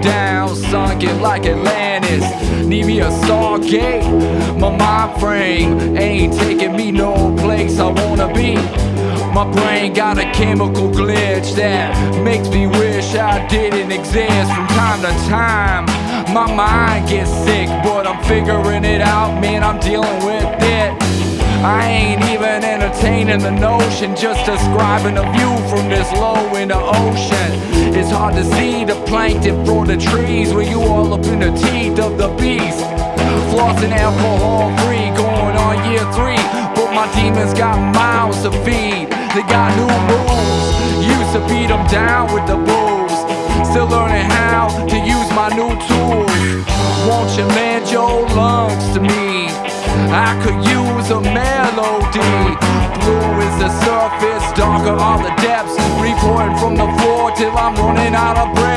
down, sunken like Atlantis. Need me a stargate. Eh? My mind frame ain't taking me no place I wanna be. My brain got a chemical glitch that makes me wish I didn't exist from time to time. My mind gets sick, but I'm figuring it out, man. I'm dealing with it. I ain't even entertaining the notion, just describing a view from this low in the ocean. It's hard to see the plankton for the trees when you all up in the teeth of the beast. Flossing alcohol free, going on year three, but my demons got mouths to feed. They got new moves, used to beat them down with the booze. Still learning how to use my new tools. Won't you lend your lungs to me? The surface, darker are the depths. Reporting from the floor till I'm running out of breath.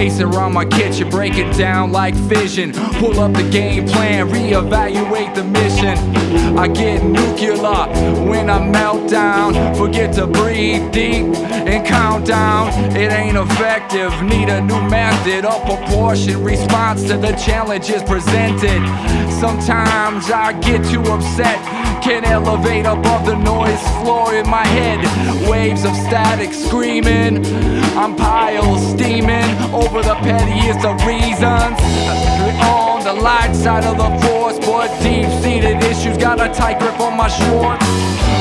Pacing around my kitchen, breaking down like fission. Pull up the game plan, reevaluate the mission. I get nuclear when I melt down. Forget to breathe deep and count down. It ain't effective, need a new method. A proportion response to the challenges presented. Sometimes I get too upset. Can't elevate above the noise floor in my head. Waves of static screaming. I'm piles over the pettiest of reasons. On the light side of the force, but deep seated issues got a tight grip on my shorts.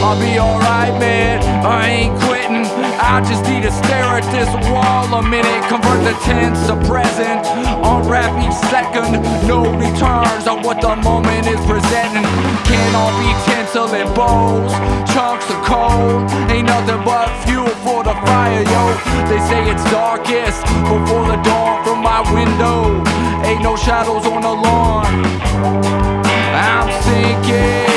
I'll be alright, man. I ain't quitting. I just need to stare at this wall a minute. Convert the tense to present. Unwrap each second. No returns on what the moment is presenting. Can't all be tinsel and bows. Chunks of coal. Ain't nothing but the fire, yo. They say it's darkest before the dawn from my window. Ain't no shadows on the lawn. I'm sinking